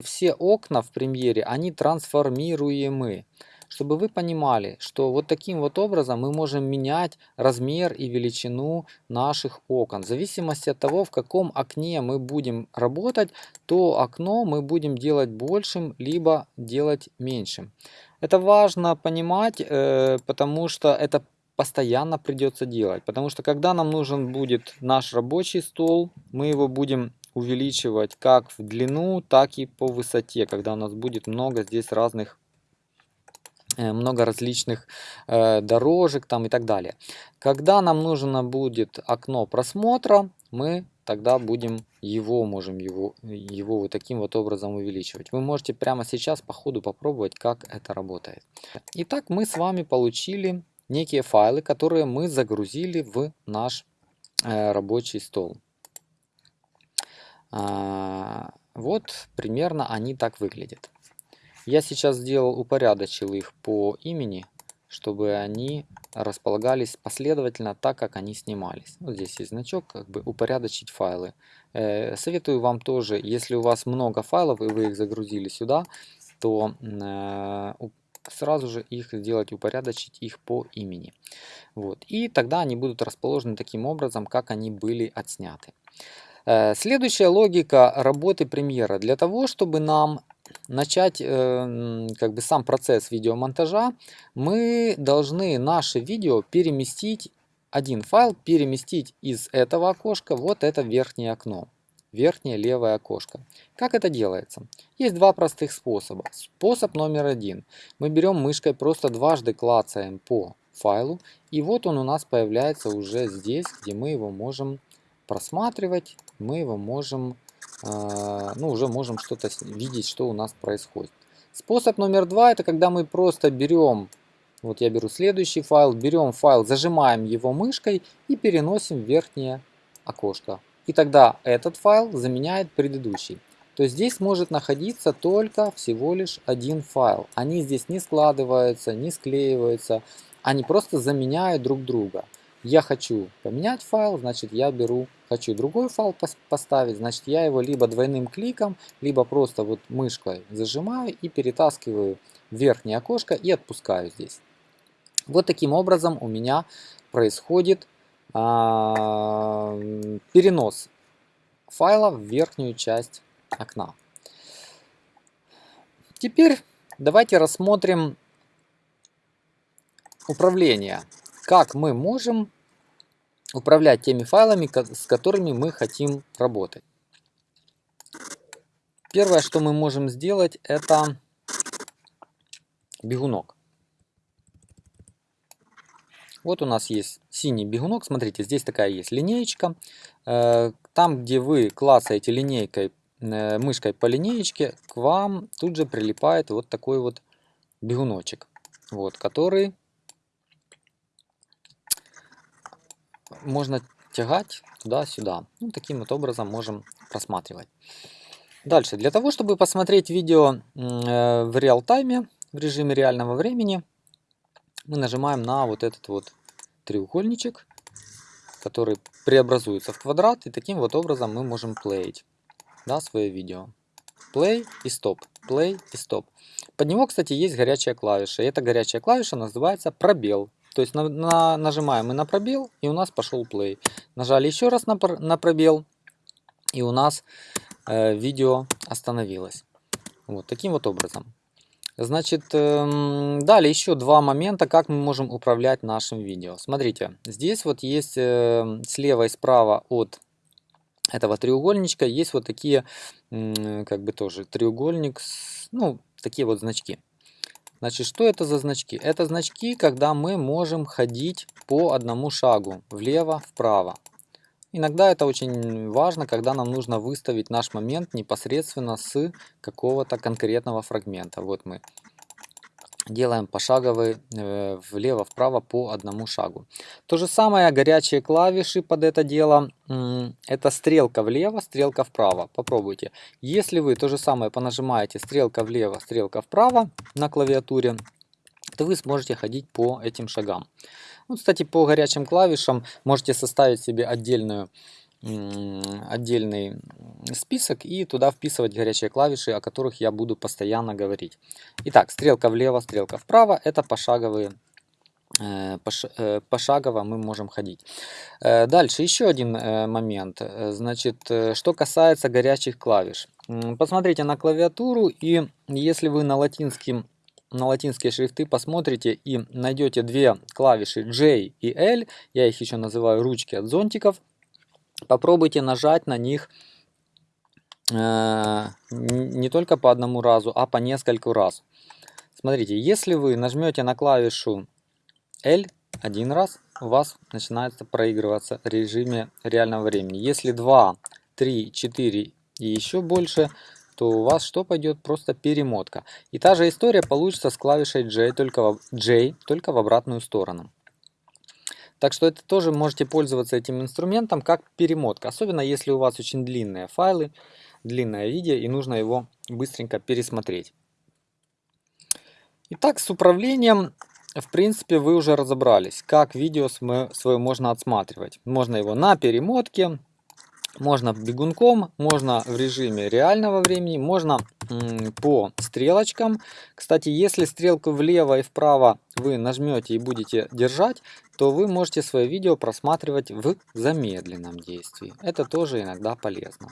Все окна в премьере, они трансформируемы. Чтобы вы понимали, что вот таким вот образом мы можем менять размер и величину наших окон. В зависимости от того, в каком окне мы будем работать, то окно мы будем делать большим, либо делать меньшим. Это важно понимать, э, потому что это постоянно придется делать. Потому что когда нам нужен будет наш рабочий стол, мы его будем увеличивать как в длину, так и по высоте, когда у нас будет много здесь разных э, много различных э, дорожек там и так далее. Когда нам нужно будет окно просмотра, мы тогда будем его, можем его, его вот таким вот образом увеличивать. Вы можете прямо сейчас по ходу попробовать, как это работает. Итак, мы с вами получили некие файлы, которые мы загрузили в наш э, рабочий стол. А, вот примерно они так выглядят. Я сейчас сделал, упорядочил их по имени, чтобы они располагались последовательно так, как они снимались. Вот здесь есть значок, как бы упорядочить файлы. Э, советую вам тоже, если у вас много файлов и вы их загрузили сюда, то э, сразу же их сделать, упорядочить их по имени. Вот. И тогда они будут расположены таким образом, как они были отсняты. Э, следующая логика работы премьера. Для того, чтобы нам начать э, как бы сам процесс видеомонтажа, мы должны наше видео переместить, один файл переместить из этого окошка вот это верхнее окно верхнее левое окошко. Как это делается? Есть два простых способа. Способ номер один. Мы берем мышкой, просто дважды клацаем по файлу, и вот он у нас появляется уже здесь, где мы его можем просматривать, мы его можем, э, ну уже можем что-то видеть, что у нас происходит. Способ номер два, это когда мы просто берем, вот я беру следующий файл, берем файл, зажимаем его мышкой и переносим в верхнее окошко и тогда этот файл заменяет предыдущий. То есть здесь может находиться только всего лишь один файл. Они здесь не складываются, не склеиваются, они просто заменяют друг друга. Я хочу поменять файл, значит я беру, хочу другой файл поставить, значит я его либо двойным кликом, либо просто вот мышкой зажимаю и перетаскиваю в верхнее окошко и отпускаю здесь. Вот таким образом у меня происходит а, перенос файла в верхнюю часть окна. Теперь давайте рассмотрим управление. Как мы можем управлять теми файлами, с которыми мы хотим работать. Первое, что мы можем сделать, это бегунок. Вот у нас есть синий бегунок. Смотрите, здесь такая есть линеечка. Э, там, где вы клацаете линейкой, э, мышкой по линеечке, к вам тут же прилипает вот такой вот бегуночек. Вот, который можно тягать туда-сюда. Ну, таким вот образом можем просматривать. Дальше, для того, чтобы посмотреть видео э, в реал-тайме, в режиме реального времени, мы нажимаем на вот этот вот треугольничек, который преобразуется в квадрат, и таким вот образом мы можем плеить да, свое видео. Play и стоп, play и стоп. Под него, кстати, есть горячая клавиша, и эта горячая клавиша называется пробел. То есть на, на, нажимаем мы на пробел, и у нас пошел play. Нажали еще раз на, на пробел, и у нас э, видео остановилось. Вот таким вот образом. Значит, эм, далее еще два момента, как мы можем управлять нашим видео. Смотрите, здесь вот есть эм, слева и справа от этого треугольничка есть вот такие, как бы тоже треугольник, ну, такие вот значки. Значит, что это за значки? Это значки, когда мы можем ходить по одному шагу, влево-вправо. Иногда это очень важно, когда нам нужно выставить наш момент непосредственно с какого-то конкретного фрагмента. Вот мы делаем пошаговый э, влево-вправо по одному шагу. То же самое горячие клавиши под это дело. Это стрелка влево, стрелка вправо. Попробуйте. Если вы то же самое понажимаете стрелка влево, стрелка вправо на клавиатуре, то вы сможете ходить по этим шагам. Ну, кстати, по горячим клавишам можете составить себе отдельную отдельный список и туда вписывать горячие клавиши, о которых я буду постоянно говорить. Итак, стрелка влево, стрелка вправо, это пошаговые э, э, пошагово мы можем ходить. Э, дальше еще один момент. Значит, что касается горячих клавиш. Посмотрите на клавиатуру и если вы на латинском на латинские шрифты посмотрите и найдете две клавиши J и L, я их еще называю ручки от зонтиков, попробуйте нажать на них э, не только по одному разу, а по нескольку раз. Смотрите, если вы нажмете на клавишу L один раз, у вас начинается проигрываться в режиме реального времени. Если 2, 3, 4 и еще больше, то у вас что пойдет? Просто перемотка. И та же история получится с клавишей J, только в, J, только в обратную сторону. Так что это тоже можете пользоваться этим инструментом как перемотка. Особенно если у вас очень длинные файлы, длинное видео и нужно его быстренько пересмотреть. Итак, с управлением, в принципе, вы уже разобрались, как видео свое можно отсматривать. Можно его на перемотке, можно бегунком, можно в режиме реального времени, можно по стрелочкам. Кстати, если стрелку влево и вправо вы нажмете и будете держать, то вы можете свое видео просматривать в замедленном действии. Это тоже иногда полезно.